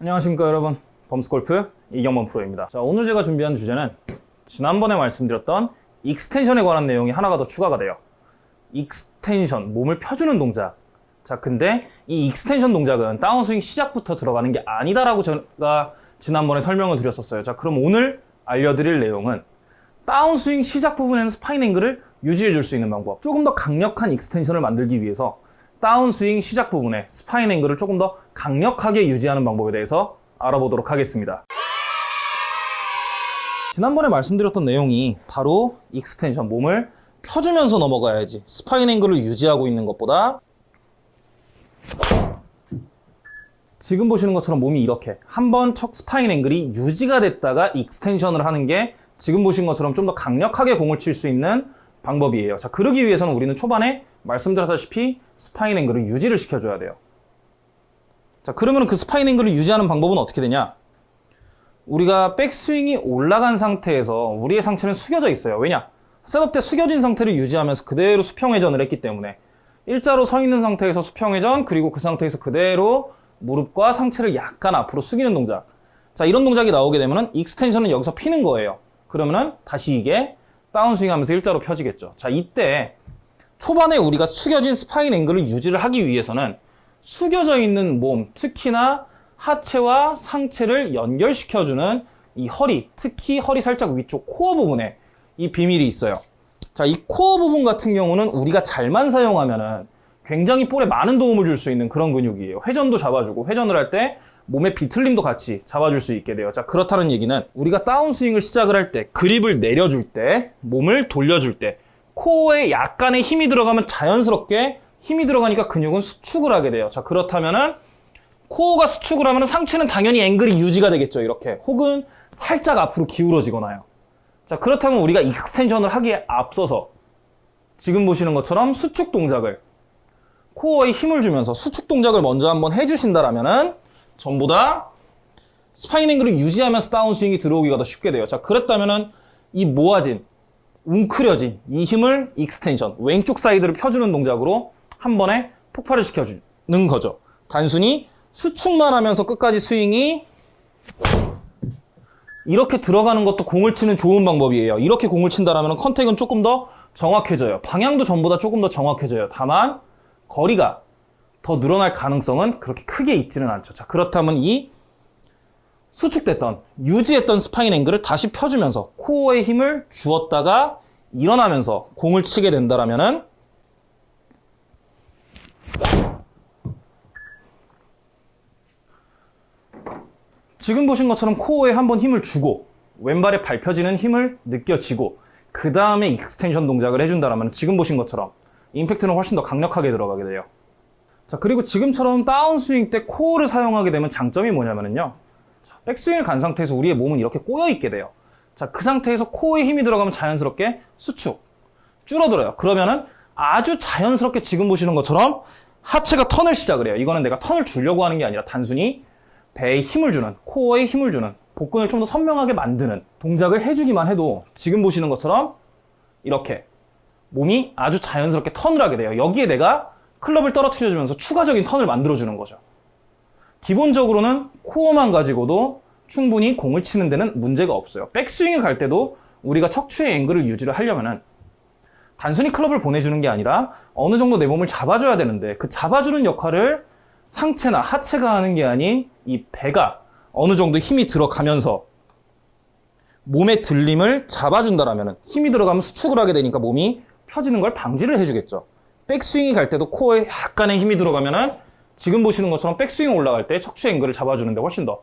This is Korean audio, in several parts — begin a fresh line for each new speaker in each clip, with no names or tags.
안녕하십니까 여러분. 범스골프 이경범 프로입니다. 자 오늘 제가 준비한 주제는 지난번에 말씀드렸던 extension에 관한 내용이 하나가 더 추가가 돼요. extension 몸을 펴주는 동작. 자 근데 이 extension 동작은 다운스윙 시작부터 들어가는 게 아니다라고 제가 지난번에 설명을 드렸었어요. 자 그럼 오늘 알려드릴 내용은 다운스윙 시작 부분에는 spine angle을 유지해 줄 수 있는 방법. 조금 더 강력한 extension을 만들기 위해서 다운스윙 시작 부분에 spine angle을 조금 더 강력하게 유지하는 방법에 대해서 알아보도록 하겠습니다. 지난번에 말씀드렸던 내용이 바로 extension, 몸을 펴주면서 넘어가야지 spine angle을 유지하고 있는 것보다 지금 보시는 것처럼 몸이 이렇게 한 번 척 spine angle이 유지가 됐다가 extension을 하는 게 지금 보신 것처럼 좀 더 강력하게 공을 칠 수 있는 방법이에요. 자, 그러기 위해서는 우리는 초반에 말씀드렸다시피 spine angle을 유지를 시켜줘야 돼요. 자, 그러면 그 spine angle을 유지하는 방법은 어떻게 되냐? 우리가 백스윙이 올라간 상태에서 우리의 상체는 숙여져 있어요. 왜냐? setup 때 숙여진 상태를 유지하면서 그대로 수평회전을 했기 때문에 일자로 서 있는 상태에서 수평회전 그리고 그 상태에서 그대로 무릎과 상체를 약간 앞으로 숙이는 동작 자 이런 동작이 나오게 되면 extension은 여기서 피는 거예요 그러면은 다시 이게 다운스윙 하면서 일자로 펴지겠죠 자 이때 초반에 우리가 숙여진 spine angle을 유지를 하기 위해서는 숙여져 있는 몸, 특히나 하체와 상체를 연결시켜주는 이 허리, 특히 허리 살짝 위쪽 코어 부분에 이 비밀이 있어요. 자, 이 코어 부분 같은 경우는 우리가 잘만 사용하면은 굉장히 볼에 많은 도움을 줄 수 있는 그런 근육이에요. 회전도 잡아주고 회전을 할 때 몸의 비틀림도 같이 잡아줄 수 있게 돼요. 자, 그렇다는 얘기는 우리가 다운스윙을 시작을 할 때 그립을 내려줄 때 몸을 돌려줄 때 코어에 약간의 힘이 들어가면 자연스럽게 힘이 들어가니까 근육은 수축을 하게 돼요. 자, 그렇다면은 코어가 수축을 하면 상체는 당연히 앵글이 유지가 되겠죠. 이렇게. 혹은 살짝 앞으로 기울어지거나요. 자, 그렇다면 우리가 extension을 하기에 앞서서 지금 보시는 것처럼 수축 동작을 코어에 힘을 주면서 수축 동작을 먼저 한번 해주신다라면은 전보다 spine angle을 유지하면서 다운스윙이 들어오기가 더 쉽게 돼요. 자, 그랬다면은 이 모아진 웅크려진 이 힘을 extension, 왼쪽 사이드를 펴주는 동작으로 한 번에 폭발을 시켜주는 거죠. 단순히 수축만 하면서 끝까지 스윙이 이렇게 들어가는 것도 공을 치는 좋은 방법이에요. 이렇게 공을 친다면 contact은 조금 더 정확해져요. 방향도 전보다 조금 더 정확해져요. 다만 거리가 더 늘어날 가능성은 그렇게 크게 있지는 않죠. 자, 그렇다면 이 수축됐던 유지했던 spine angle을 다시 펴주면서 코어에 힘을 주었다가 일어나면서 공을 치게 된다라면은 지금 보신 것처럼 코어에 한번 힘을 주고 왼발에 밟혀지는 힘을 느껴지고 그 다음에 extension 동작을 해준다면 지금 보신 것처럼 임팩트는 훨씬 더 강력하게 들어가게 돼요. 자 그리고 지금처럼 다운스윙 때 코어를 사용하게 되면 장점이 뭐냐면요. 자, 백스윙을 간 상태에서 우리의 몸은 이렇게 꼬여 있게 돼요. 자, 그 상태에서 코어에 힘이 들어가면 자연스럽게 수축, 줄어들어요. 그러면은 아주 자연스럽게 지금 보시는 것처럼 하체가 턴을 시작을 해요. 이거는 내가 턴을 주려고 하는 게 아니라 단순히 배에 힘을 주는, 코어에 힘을 주는, 복근을 좀 더 선명하게 만드는 동작을 해주기만 해도 지금 보시는 것처럼 이렇게 몸이 아주 자연스럽게 턴을 하게 돼요. 여기에 내가 클럽을 떨어뜨려주면서 추가적인 턴을 만들어주는 거죠. 기본적으로는 코어만 가지고도 충분히 공을 치는 데는 문제가 없어요. 백스윙을 갈 때도 우리가 척추의 앵글을 유지를 하려면은 단순히 클럽을 보내주는 게 아니라 어느 정도 내 몸을 잡아줘야 되는데 그 잡아주는 역할을 상체나 하체가 하는 게 아닌 이 배가 어느 정도 힘이 들어가면서 몸의 들림을 잡아준다라면 힘이 들어가면 수축을 하게 되니까 몸이 펴지는 걸 방지를 해주겠죠. 백스윙이 갈 때도 코어에 약간의 힘이 들어가면은 지금 보시는 것처럼 백스윙 올라갈 때 척추 앵글을 잡아주는데 훨씬 더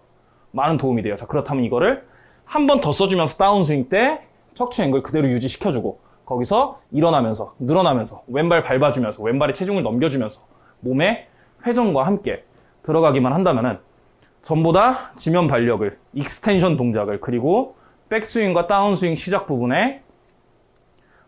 많은 도움이 돼요. 자, 그렇다면 이거를 한 번 더 써주면서 다운스윙 때 척추 앵글 그대로 유지시켜주고 거기서 일어나면서 늘어나면서 왼발 밟아주면서 왼발에 체중을 넘겨주면서 몸의 회전과 함께 들어가기만 한다면은 전보다 지면 발력을 extension 동작을 그리고 백스윙과 다운스윙 시작 부분에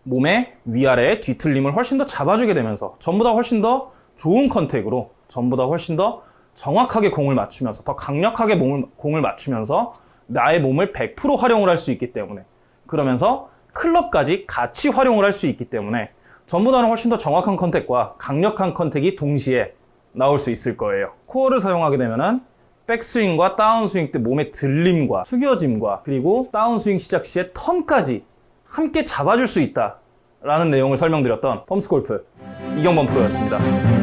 몸의 위아래 뒤틀림을 훨씬 더 잡아주게 되면서 전보다 훨씬 더 좋은 contact으로 전보다 훨씬 더 정확하게 공을 맞추면서 더 강력하게 몸을, 공을 맞추면서 나의 몸을 100% 활용을 할 수 있기 때문에 그러면서 클럽까지 같이 활용을 할 수 있기 때문에 전보다는 훨씬 더 정확한 contact과 강력한 contact이 동시에 나올 수 있을 거예요. 코어를 사용하게 되면은 백스윙과 다운스윙 때 몸의 들림과 숙여짐과 그리고 다운스윙 시작 시에 턴까지 함께 잡아줄 수 있다 라는 내용을 설명드렸던 펌스골프 이경범 프로였습니다.